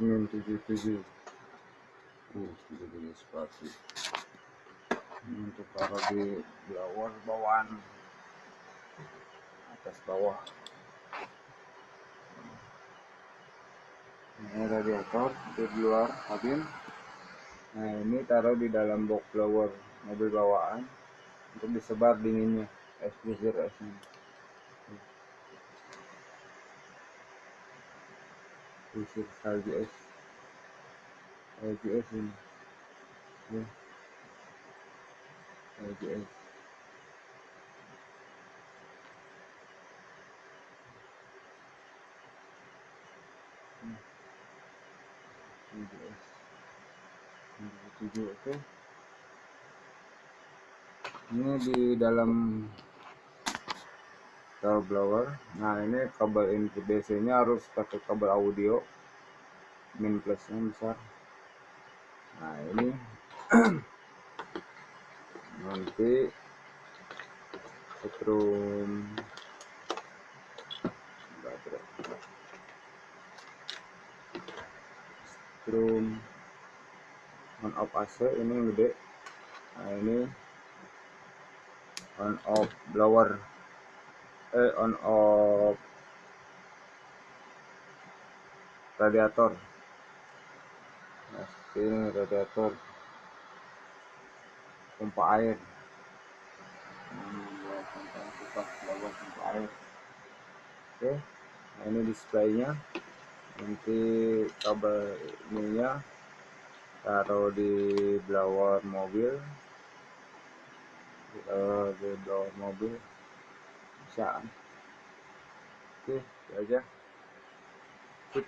ini tujuh tujuh uh tujuh tujuh sepatu ini untuk taruh di blower bawahan atas bawah ini radiator di luar kabin nah ini taruh di dalam box blower mobil bawaan untuk disebar dinginnya es freezer esnya es salju es ini ya es tujuh oke ini di dalam power blower. Nah ini kabel input DC nya harus pakai kabel audio. Min plusnya besar. Nah ini. Nanti setrum. Setrum. On off AC ini gede. Nah ini. On off blower eh on off radiator. Nah ini radiator. Pompa air. Pompa air oke nah ini displaynya. Nanti kabel ininya taruh di blower mobil. Uh, di blower mobil bisa oke itu aja Sip.